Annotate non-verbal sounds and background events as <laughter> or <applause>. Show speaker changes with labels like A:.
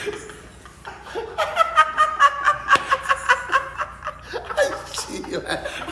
A: <laughs> I see you.